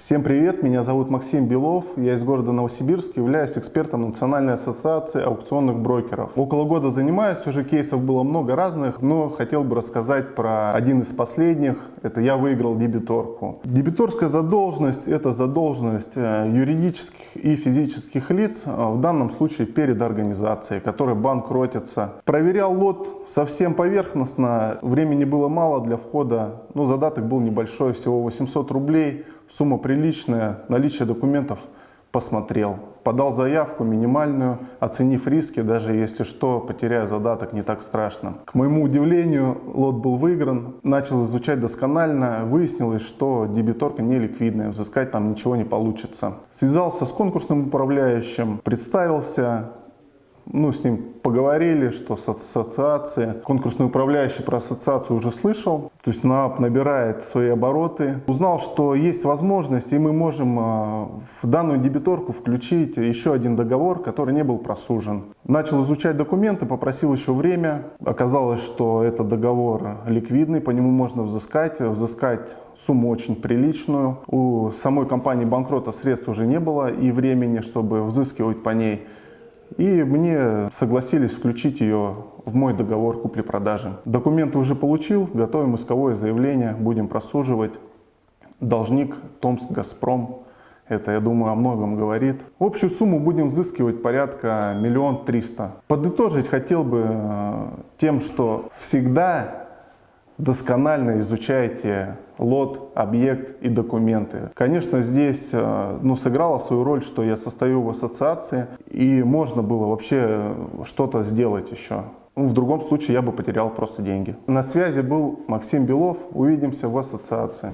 Всем привет, меня зовут Максим Белов, я из города Новосибирск, являюсь экспертом Национальной ассоциации аукционных брокеров. Около года занимаюсь, уже кейсов было много разных, но хотел бы рассказать про один из последних, это я выиграл дебиторку. Дебиторская задолженность – это задолженность э, юридических и физических лиц, э, в данном случае перед организацией, которой банк ротится. Проверял лот совсем поверхностно, времени было мало для входа, но задаток был небольшой, всего 800 рублей – сумма приличная, наличие документов посмотрел. Подал заявку минимальную, оценив риски, даже если что, потеряю задаток, не так страшно. К моему удивлению, лот был выигран, начал изучать досконально, выяснилось, что дебиторка не ликвидная, взыскать там ничего не получится. Связался с конкурсным управляющим, представился, ну, с ним поговорили, что с ассоциацией. Конкурсный управляющий про ассоциацию уже слышал. То есть НАП набирает свои обороты. Узнал, что есть возможность, и мы можем а, в данную дебиторку включить еще один договор, который не был просужен. Начал изучать документы, попросил еще время. Оказалось, что этот договор ликвидный, по нему можно взыскать. Взыскать сумму очень приличную. У самой компании банкрота средств уже не было и времени, чтобы взыскивать по ней. И мне согласились включить ее в мой договор купли-продажи. Документы уже получил, готовим исковое заявление, будем просуживать. Должник Томск Газпром. Это, я думаю, о многом говорит. Общую сумму будем взыскивать порядка миллион триста. Подытожить хотел бы э, тем, что всегда досконально изучайте лот, объект и документы. Конечно, здесь э, ну, сыграло свою роль, что я состою в ассоциации, и можно было вообще что-то сделать еще. Ну, в другом случае я бы потерял просто деньги. На связи был Максим Белов. Увидимся в ассоциации.